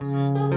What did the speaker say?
Música